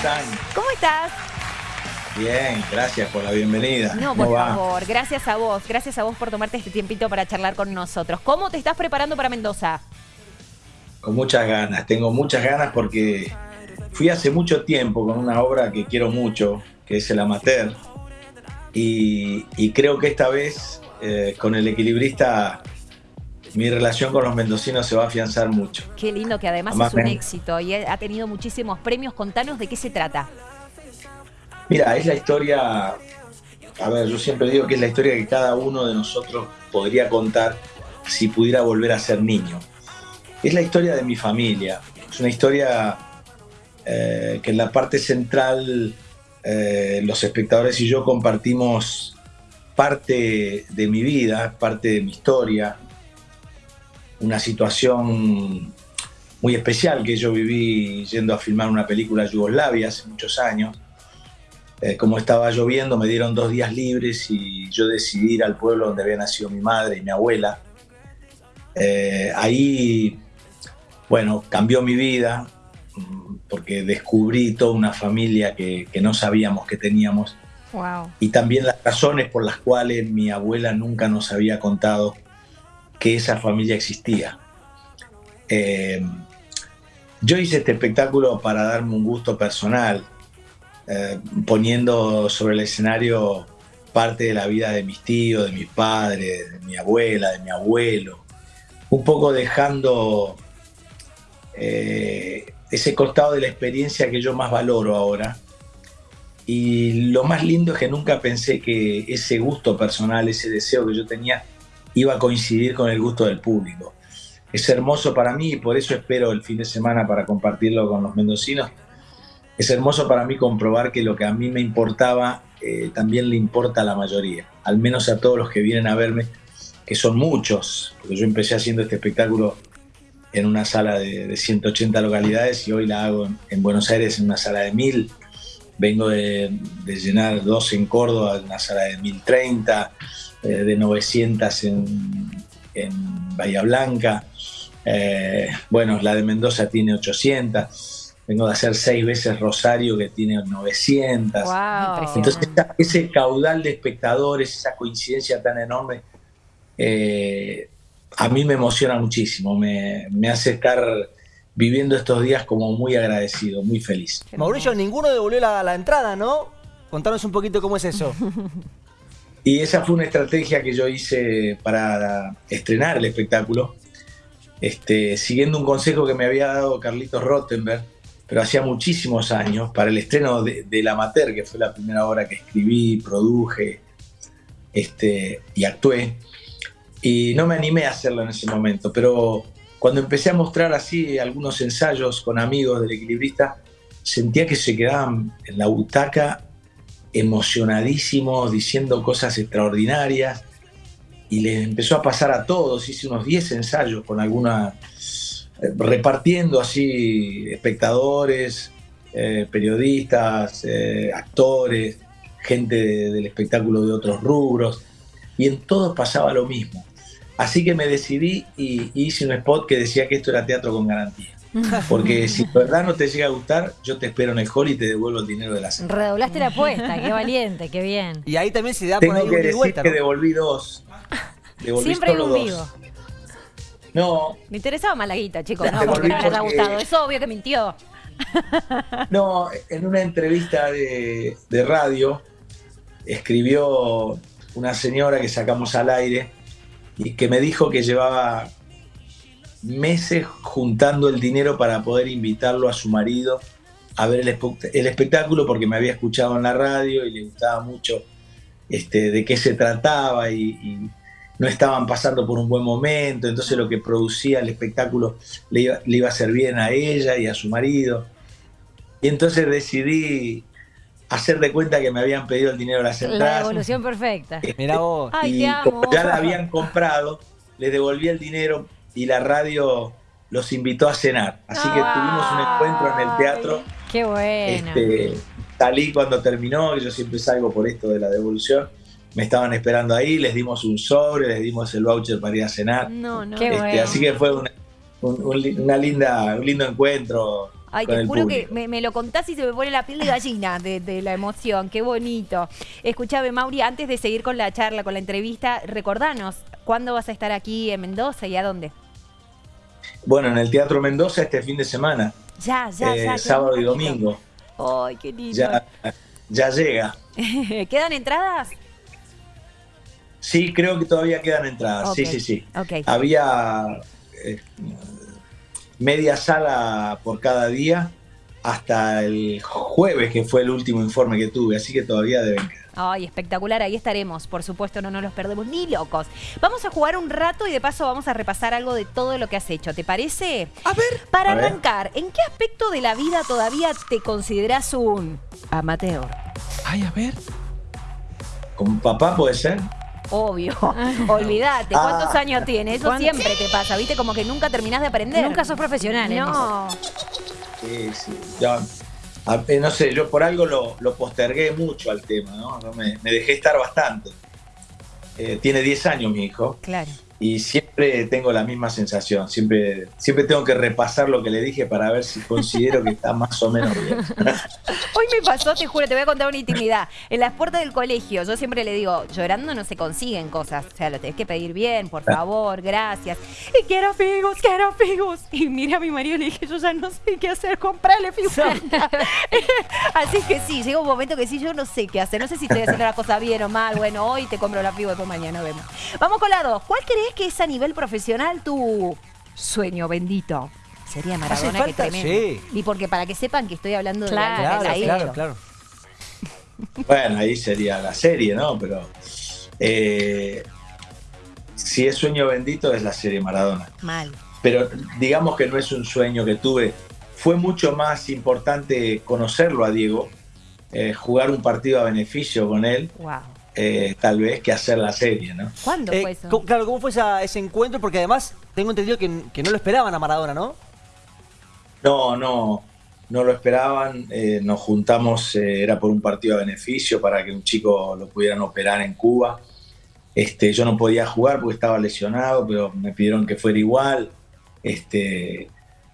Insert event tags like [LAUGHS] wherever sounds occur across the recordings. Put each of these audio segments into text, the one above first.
están? ¿Cómo estás? Bien, gracias por la bienvenida. No, por favor, gracias a vos, gracias a vos por tomarte este tiempito para charlar con nosotros. ¿Cómo te estás preparando para Mendoza? Con muchas ganas, tengo muchas ganas porque fui hace mucho tiempo con una obra que quiero mucho, que es El Amateur, y, creo que esta vez eh, con el equilibrista mi relación con los mendocinos se va a afianzar mucho. Qué lindo que además, es un éxito y ha tenido muchísimos premios. Contanos de qué se trata. Mira, es la historia, a ver, yo siempre digo que es la historia que cada uno de nosotros podría contar si pudiera volver a ser niño. Es la historia de mi familia, es una historia eh, que en la parte central eh, los espectadores y yo compartimos parte de mi vida, parte de mi historia, una situación muy especial que yo viví yendo a filmar una película Yugoslavia hace muchos años. Eh, como estaba lloviendo, me dieron dos días libres y yo decidí ir al pueblo donde había nacido mi madre y mi abuela. Eh, ahí, bueno, cambió mi vida porque descubrí toda una familia que, que no sabíamos que teníamos. Wow. Y también las razones por las cuales mi abuela nunca nos había contado que esa familia existía. Eh, yo hice este espectáculo para darme un gusto personal, eh, poniendo sobre el escenario parte de la vida de mis tíos, de mis padres, de mi abuela, de mi abuelo, un poco dejando eh, ese costado de la experiencia que yo más valoro ahora. Y lo más lindo es que nunca pensé que ese gusto personal, ese deseo que yo tenía, iba a coincidir con el gusto del público. Es hermoso para mí y por eso espero el fin de semana para compartirlo con los mendocinos. Es hermoso para mí comprobar que lo que a mí me importaba eh, también le importa a la mayoría, al menos a todos los que vienen a verme, que son muchos, porque yo empecé haciendo este espectáculo en una sala de, 180 localidades y hoy la hago en, Buenos Aires en una sala de 1000. Vengo de, de llenar dos en Córdoba, en una sala de 1030 eh, de 900 en, Bahía Blanca. Eh, bueno, la de Mendoza tiene 800. Vengo de hacer seis veces Rosario, que tiene 900. Entonces, ese caudal de espectadores, esa coincidencia tan enorme, eh, a mí me emociona muchísimo. Me, hace estar viviendo estos días como muy agradecido, muy feliz. Mauricio, ninguno devolvió la, la entrada, ¿no? Contanos un poquito cómo es eso. [LAUGHS] Y esa fue una estrategia que yo hice para estrenar el espectáculo, este, siguiendo un consejo que me había dado Carlitos Rottenberg, pero hacía muchísimos años, para el estreno de, La Amateur, que fue la primera obra que escribí, produje este, y actué. Y no me animé a hacerlo en ese momento, pero cuando empecé a mostrar así algunos ensayos con amigos del equilibrista, sentía que se quedaban en la butaca emocionadísimos, diciendo cosas extraordinarias, y les empezó a pasar a todos, hice unos 10 ensayos con alguna, eh, repartiendo así espectadores, eh, periodistas, eh, actores, gente del espectáculo de otros rubros, y en todos pasaba lo mismo. Así que me decidí y hice un spot que decía que esto era teatro con garantía. [LAUGHS] Porque si de verdad no te llega a gustar, yo te espero en el hall y te devuelvo el dinero de la cena. Redoblaste la apuesta, qué valiente, qué bien. Y ahí también se da Tengo por ahí que decir vuelta, que devolví dos. Devolví Siempre hay un dos. No. Me interesaba más la guita, chicos. No, porque no les haya gustado. Es obvio que mintió. [LAUGHS] No, en una entrevista de, de radio escribió una señora que sacamos al aire y que me dijo que llevaba meses juntando el dinero para poder invitarlo a su marido a ver el, espectáculo porque me había escuchado en la radio y le gustaba mucho este, de qué se trataba y, no estaban pasando por un buen momento, entonces lo que producía el espectáculo le iba, le iba a hacer bien a ella y a su marido. Y entonces decidí hacer de cuenta que me habían pedido el dinero de las entradas. La evolución perfecta. Mira vos. y como ya la habían comprado, le devolví el dinero y la radio los invitó a cenar. Así que tuvimos un encuentro en el teatro. Qué bueno. Este, salí cuando terminó, yo siempre salgo por esto de la devolución. Me estaban esperando ahí, les dimos un sobre, les dimos el voucher para ir a cenar. No, no. Este, así que fue una, un, linda, un lindo encuentro. Ay, con te juro que público. me, me lo contás y se me pone la piel de gallina de, de la emoción. Qué bonito. Escuchame, Mauri, antes de seguir con la charla, con la entrevista, recordanos, ¿cuándo vas a estar aquí en Mendoza y a dónde? Bueno, en el Teatro Mendoza este fin de semana, Ya, ya, eh, ya. qué sábado y domingo. Ay, qué lindo. Ya, ya llega. [LAUGHS] ¿Quedan entradas? Sí, creo que todavía quedan entradas. Sí, sí, sí. Ok. Había eh, media sala por cada día hasta el jueves, que fue el último informe que tuve, así que todavía deben quedar. Ay, espectacular, ahí estaremos, por supuesto, no nos los perdemos ni locos. Vamos a jugar un rato y de paso vamos a repasar algo de todo lo que has hecho, ¿te parece? A ver. Para A ver. arrancar, ¿en qué aspecto de la vida todavía te consideras un amateur? Ay, a ver. ¿Con papá puede ser? Obvio, [LAUGHS] olvídate, ¿cuántos Ah. años tienes? Eso ¿Cuánto? siempre te pasa, ¿viste? Como que nunca terminás de aprender. Nunca sos profesional, ¿eh? No, Sí, sí. Ya, a- eh, no sé, yo por algo lo, postergué mucho al tema, ¿no? No me, me dejé estar bastante. Eh, tiene 10 años mi hijo claro. Y siempre tengo la misma sensación. Siempre, siempre tengo que repasar lo que le dije para ver si considero que está más o menos bien. [LAUGHS] Hoy me pasó, te juro, te voy a contar una intimidad. En las puertas del colegio, yo siempre le digo, llorando no se consiguen cosas. O sea, lo tenés que pedir bien, por favor, gracias. Y quiero figos, quiero figos. Y mira a mi marido y le dije, yo ya no sé qué hacer, comprarle figos. [LAUGHS] [LAUGHS] Así que sí, llega un momento que sí, yo no sé qué hacer. No sé si estoy haciendo la cosa bien o mal. Bueno, hoy te compro la figo, después mañana vemos. Vamos con la dos. ¿Cuál crees que es a nivel profesional tu sueño bendito? Sería Maradona, que tremendo. sí. Y porque para que sepan que estoy hablando de Claro, que él Claro, claro, claro. [LAUGHS] Bueno, ahí sería la serie, ¿no? Pero eh, si es sueño bendito es la serie Maradona. Mal. Pero digamos que no es un sueño que tuve. Fue mucho más importante conocerlo a Diego, eh, jugar un partido a beneficio con él, Wow. Eh, tal vez, que hacer la serie, ¿no? ¿Cuándo Eh, fue eso? claro, ¿cómo fue esa- ese encuentro? Porque además tengo entendido que, que no lo esperaban a Maradona, ¿no? No, no, no lo esperaban. eh, nos juntamos, eh, era por un partido a beneficio para que un chico lo pudieran operar en Cuba. Este, yo no podía jugar porque estaba lesionado, pero me pidieron que fuera igual. Este,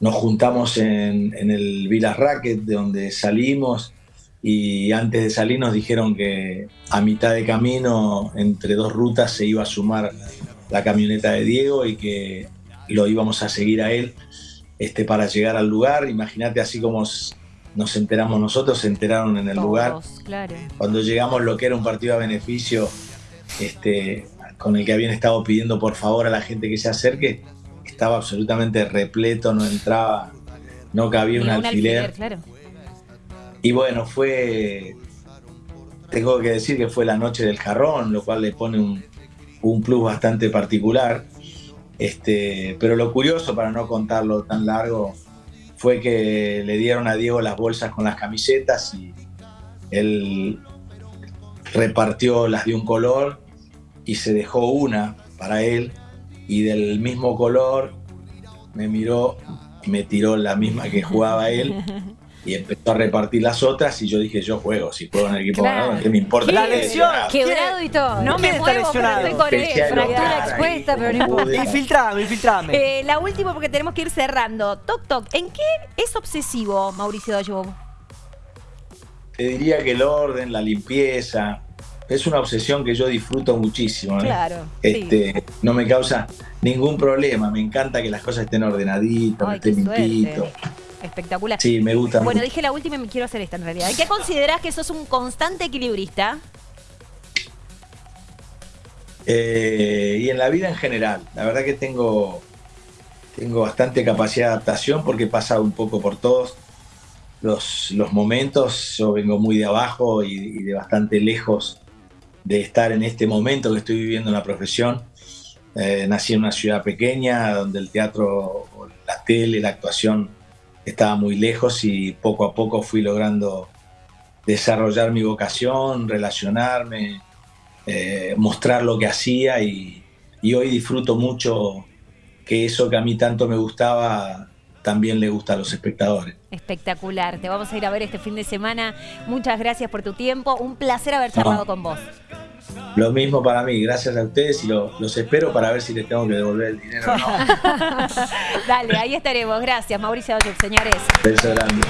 nos juntamos en, en el Villa Racket, de donde salimos, y antes de salir nos dijeron que a mitad de camino, entre dos rutas, se iba a sumar la camioneta de Diego y que lo íbamos a seguir a él este, para llegar al lugar. Imagínate así como nos enteramos nosotros, se enteraron en el lugar. Claro. Cuando llegamos lo que era un partido a beneficio, este, con el que habían estado pidiendo por favor a la gente que se acerque, estaba absolutamente repleto, no entraba, no cabía un Ni alfiler. claro. Y bueno, fue, tengo que decir que fue la noche del jarrón, lo cual le pone un, un plus bastante particular. Este, pero lo curioso, para no contarlo tan largo, fue que le dieron a Diego las bolsas con las camisetas y él repartió las de un color y se dejó una para él y del mismo color me miró y me tiró la misma que jugaba él [LAUGHS] y empezó a repartir las otras y yo dije yo juego, si juego en el equipo Claro. ganador, ¿qué me importa? La lesionado? Quebrado y todo. No me ¿Quién está muevo, pero estoy con él. Fractura expuesta, ahí, pero no importa. Infiltrame, infiltrame. Eh, la última porque tenemos que ir cerrando. Toc Toc, ¿en qué es obsesivo Mauricio Dayo? Te diría que el orden, la limpieza, es una obsesión que yo disfruto muchísimo. ¿eh? Claro. Este, No me causa ningún problema, me encanta que las cosas estén ordenaditas, Ay, estén limpitos. Espectacular. Sí, me gusta Bueno, dije la última y me quiero hacer esta en realidad. ¿En qué considerás que sos un constante equilibrista? Eh, y en la vida en general, la verdad que tengo, tengo bastante capacidad de adaptación porque he pasado un poco por todos los, los momentos. Yo vengo muy de abajo y, y de bastante lejos de estar en este momento que estoy viviendo en la profesión. Eh, nací en una ciudad pequeña donde el teatro, la tele, la actuación estaba muy lejos y poco a poco fui logrando desarrollar mi vocación, relacionarme, eh, mostrar lo que hacía y, y hoy disfruto mucho que eso que a mí tanto me gustaba también le gusta a los espectadores. Espectacular. Te vamos a ir a ver este fin de semana. Muchas gracias por tu tiempo. Un placer haber charlado No. con vos. Lo mismo para mí, gracias a ustedes y lo- los espero para ver si les tengo que devolver el dinero o no. [LAUGHS] Dale, ahí estaremos. Gracias, Mauricio Ayub, señores. Beso grande.